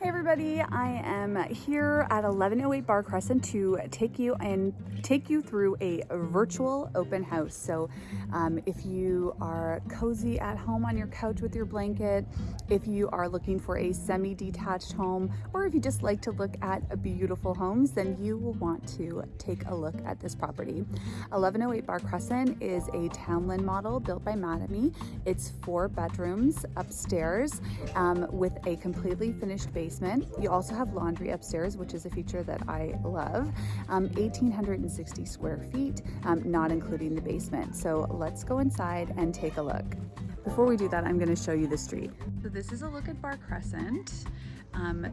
Hey everybody, I am here at 1108 Bar Crescent to take you and take you through a virtual open house. So um, if you are cozy at home on your couch with your blanket, if you are looking for a semi-detached home, or if you just like to look at beautiful homes, then you will want to take a look at this property. 1108 Bar Crescent is a townland model built by Mattamy. It's four bedrooms upstairs um, with a completely finished basement basement. You also have laundry upstairs, which is a feature that I love. Um, 1,860 square feet, um, not including the basement. So let's go inside and take a look. Before we do that, I'm gonna show you the street. So this is a look at Bar Crescent. Um,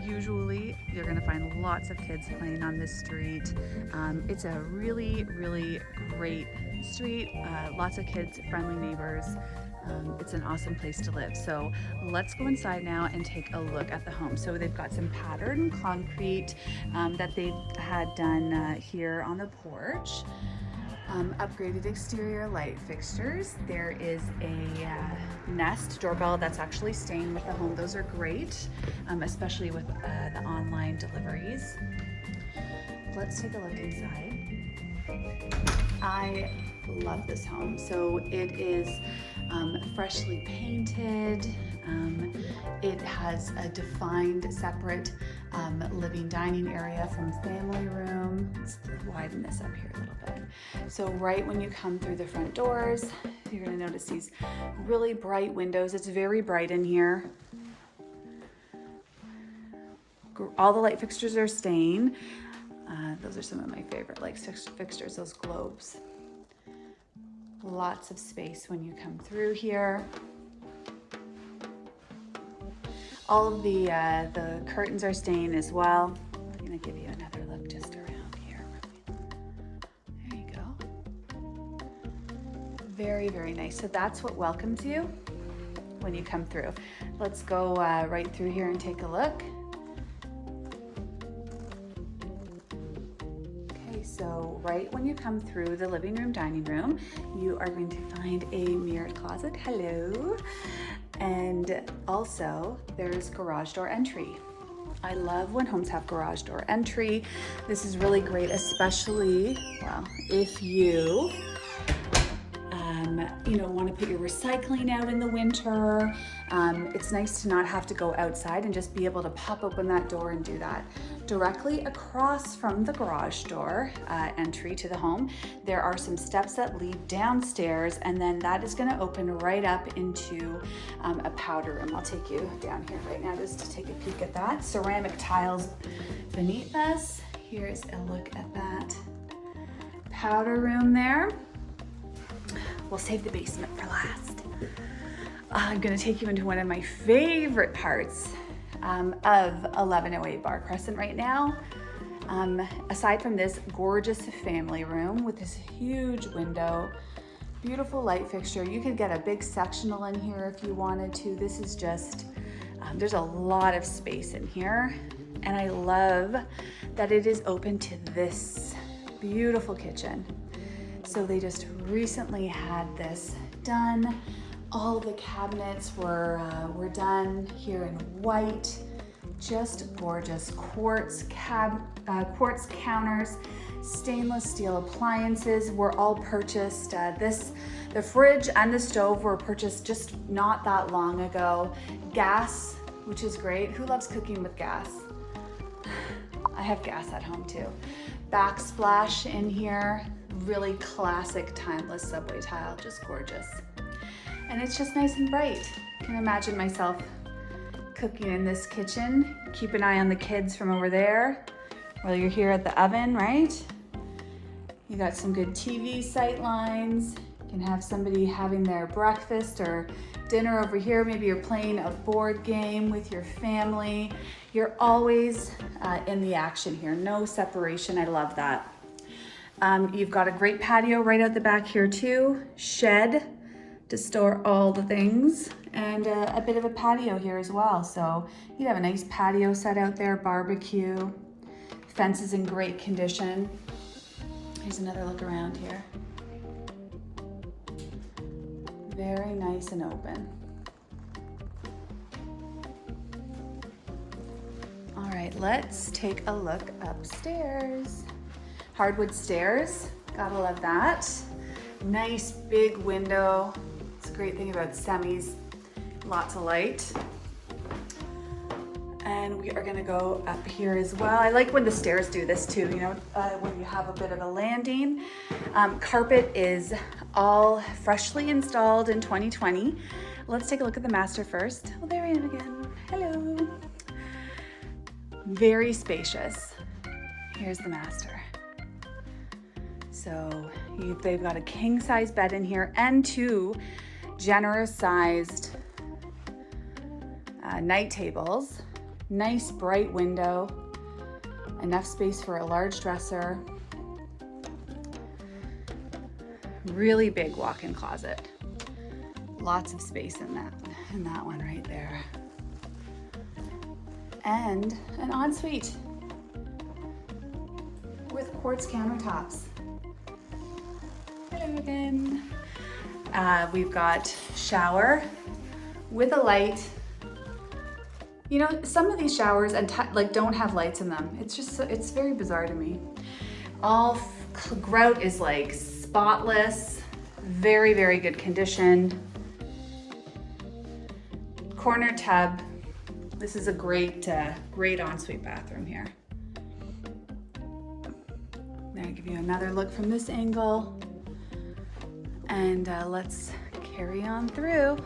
usually you're gonna find lots of kids playing on this street. Um, it's a really, really great street. Uh, lots of kids, friendly neighbors. Um, it's an awesome place to live. So let's go inside now and take a look at the home. So they've got some patterned concrete um, that they've had done uh, here on the porch. Um, upgraded exterior light fixtures. There is a uh, Nest doorbell that's actually staying with the home. Those are great, um, especially with uh, the online deliveries. Let's take a look inside. I love this home. So it is um, freshly painted. Um, it has a defined separate um, living dining area from family room. Let's widen this up here a little bit. So right when you come through the front doors, you're gonna notice these really bright windows. It's very bright in here. All the light fixtures are staying. Uh, those are some of my favorite light fixtures, those globes. Lots of space when you come through here. All of the, uh, the curtains are staying as well. I'm gonna give you another look just around here. There you go. Very, very nice. So that's what welcomes you when you come through. Let's go uh, right through here and take a look. Right when you come through the living room, dining room, you are going to find a mirrored closet. Hello. And also there's garage door entry. I love when homes have garage door entry. This is really great, especially, well, if you um, you know, want to put your recycling out in the winter. Um, it's nice to not have to go outside and just be able to pop open that door and do that. Directly across from the garage door uh, entry to the home, there are some steps that lead downstairs and then that is gonna open right up into um, a powder room. I'll take you down here right now just to take a peek at that. Ceramic tiles beneath us. Here's a look at that powder room there. We'll save the basement for last. I'm gonna take you into one of my favorite parts um, of 1108 Bar Crescent right now. Um, aside from this gorgeous family room with this huge window, beautiful light fixture. You could get a big sectional in here if you wanted to. This is just, um, there's a lot of space in here. And I love that it is open to this beautiful kitchen. So they just recently had this done. All the cabinets were, uh, were done here in white. Just gorgeous quartz, cab, uh, quartz counters, stainless steel appliances were all purchased. Uh, this, the fridge and the stove were purchased just not that long ago. Gas, which is great. Who loves cooking with gas? I have gas at home too. Backsplash in here, really classic timeless subway tile, just gorgeous. And it's just nice and bright. I can imagine myself cooking in this kitchen. Keep an eye on the kids from over there while you're here at the oven, right? You got some good TV sight lines. You can have somebody having their breakfast or dinner over here. Maybe you're playing a board game with your family. You're always uh, in the action here. No separation. I love that. Um, you've got a great patio right out the back here too. Shed to store all the things and uh, a bit of a patio here as well. So you'd have a nice patio set out there, barbecue. Fence is in great condition. Here's another look around here. Very nice and open. All right, let's take a look upstairs. Hardwood stairs, gotta love that. Nice big window. Great thing about semis, lots of light. And we are gonna go up here as well. I like when the stairs do this too, you know, uh, when you have a bit of a landing. Um, carpet is all freshly installed in 2020. Let's take a look at the master first. Oh, there I am again. Hello. Very spacious. Here's the master. So you, they've got a king size bed in here and two generous sized uh, night tables. Nice bright window, enough space for a large dresser. Really big walk-in closet. Lots of space in that, in that one right there. And an ensuite with quartz countertops. Hello again. Uh, we've got shower with a light. You know, some of these showers and like don't have lights in them. It's just, it's very bizarre to me. All grout is like spotless, very, very good condition corner tub. This is a great, uh, great ensuite bathroom here. I'm give you another look from this angle. And uh, let's carry on through.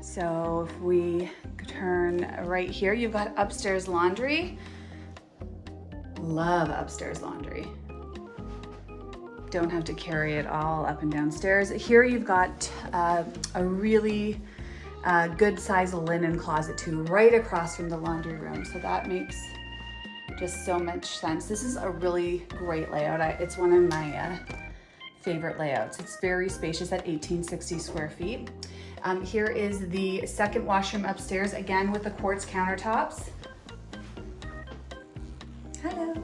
So if we turn right here, you've got upstairs laundry. Love upstairs laundry. Don't have to carry it all up and downstairs. Here you've got uh, a really a good size linen closet too, right across from the laundry room. So that makes just so much sense. This is a really great layout. I, it's one of my uh, favorite layouts. It's very spacious at 1860 square feet. Um, here is the second washroom upstairs, again with the quartz countertops. Hello.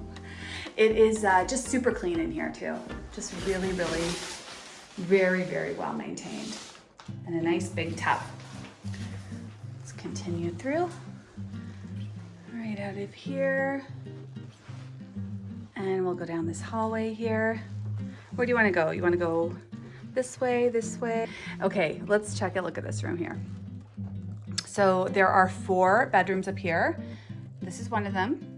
It is uh, just super clean in here too. Just really, really, very, very well maintained. And a nice big tub Let's continue through. Right out of here. And we'll go down this hallway here. Where do you wanna go? You wanna go this way, this way? Okay, let's check a look at this room here. So there are four bedrooms up here. This is one of them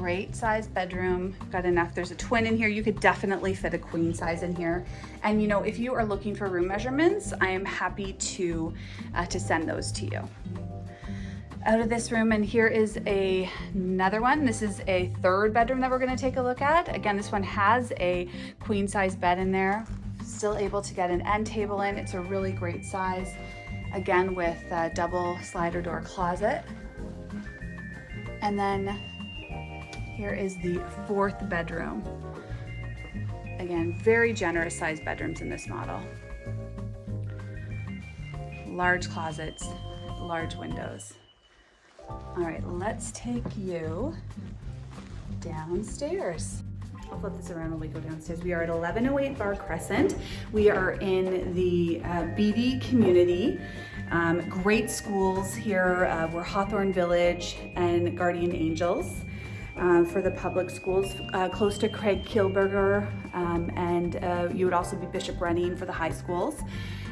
great size bedroom. Got enough. There's a twin in here. You could definitely fit a queen size in here. And you know, if you are looking for room measurements, I am happy to, uh, to send those to you. Out of this room, and here is a, another one. This is a third bedroom that we're gonna take a look at. Again, this one has a queen size bed in there. Still able to get an end table in. It's a really great size. Again, with a double slider door closet. And then here is the fourth bedroom. Again, very generous sized bedrooms in this model. Large closets, large windows. All right, let's take you downstairs. I'll flip this around when we go downstairs. We are at 1108 Bar Crescent. We are in the uh, Beaty community. Um, great schools here. Uh, we're Hawthorne Village and Guardian Angels um, for the public schools, uh, close to Craig Kielburger, um, and uh, you would also be Bishop Running for the high schools.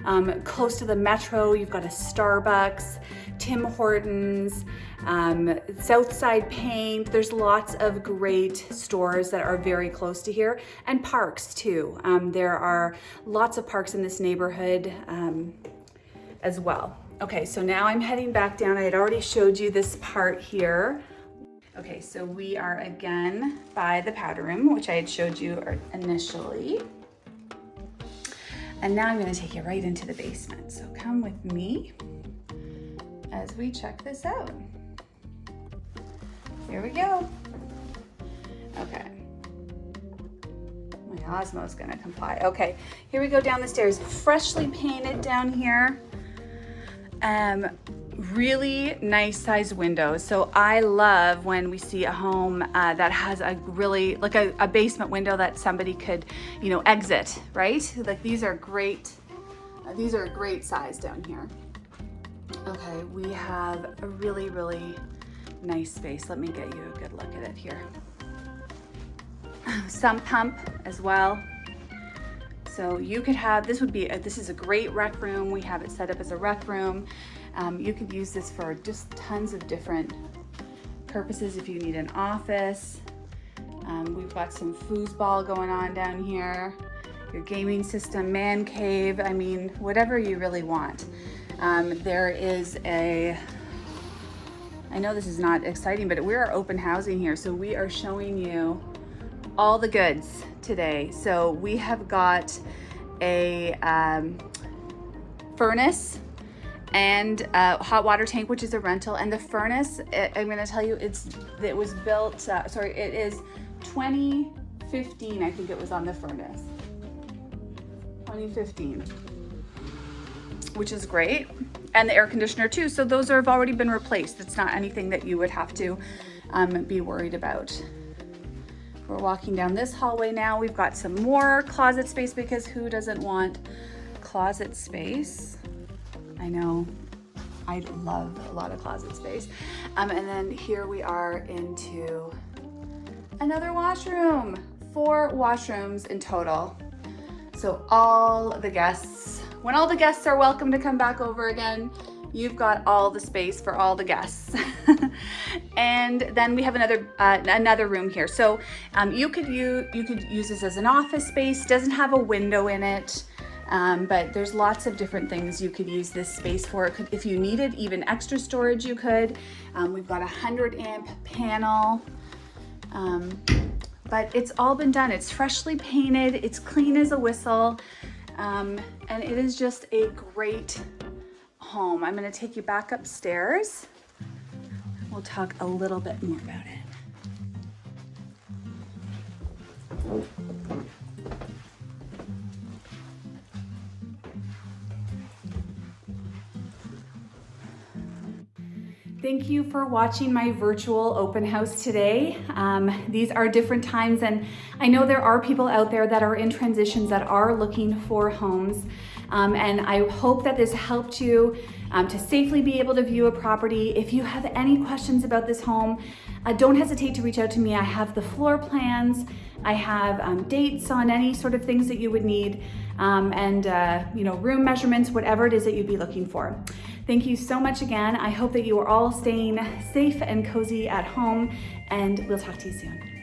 Um, close to the metro, you've got a Starbucks, Tim Hortons, um, Southside Paint. There's lots of great stores that are very close to here and parks too. Um, there are lots of parks in this neighborhood um, as well. Okay, so now I'm heading back down. I had already showed you this part here Okay, so we are again by the powder room, which I had showed you initially. And now I'm gonna take you right into the basement. So come with me as we check this out. Here we go. Okay. My Osmo's gonna comply. Okay, here we go down the stairs. Freshly painted down here. Um, really nice sized windows. So I love when we see a home uh, that has a really, like a, a, basement window that somebody could, you know, exit, right? Like these are great, uh, these are a great size down here. Okay, we have a really, really nice space. Let me get you a good look at it here. Sump pump as well. So you could have, this would be, a, this is a great rec room. We have it set up as a rec room. Um, you could use this for just tons of different purposes if you need an office. Um, we've got some foosball going on down here, your gaming system, man cave, I mean, whatever you really want. Um, there is a, I know this is not exciting, but we are open housing here. So we are showing you all the goods today. So we have got a um, furnace and a hot water tank, which is a rental. And the furnace, it, I'm gonna tell you, it's it was built, uh, sorry, it is 2015, I think it was on the furnace. 2015, which is great. And the air conditioner too. So those are, have already been replaced. It's not anything that you would have to um, be worried about. We're walking down this hallway now. We've got some more closet space because who doesn't want closet space? I know I love a lot of closet space. Um, and then here we are into another washroom, four washrooms in total. So all the guests, when all the guests are welcome to come back over again, you've got all the space for all the guests. and then we have another uh, another room here. So um, you could use you could use this as an office space. Doesn't have a window in it. Um, but there's lots of different things you could use this space for. Could, if you needed even extra storage, you could. Um, we've got a 100 amp panel. Um, but it's all been done. It's freshly painted. It's clean as a whistle. Um, and it is just a great home. I'm gonna take you back upstairs. We'll talk a little bit more about it. Thank you for watching my virtual open house today. Um, these are different times and I know there are people out there that are in transitions that are looking for homes. Um, and I hope that this helped you um, to safely be able to view a property. If you have any questions about this home, uh, don't hesitate to reach out to me. I have the floor plans, I have um, dates on any sort of things that you would need, um, and uh, you know room measurements, whatever it is that you'd be looking for. Thank you so much again. I hope that you are all staying safe and cozy at home and we'll talk to you soon.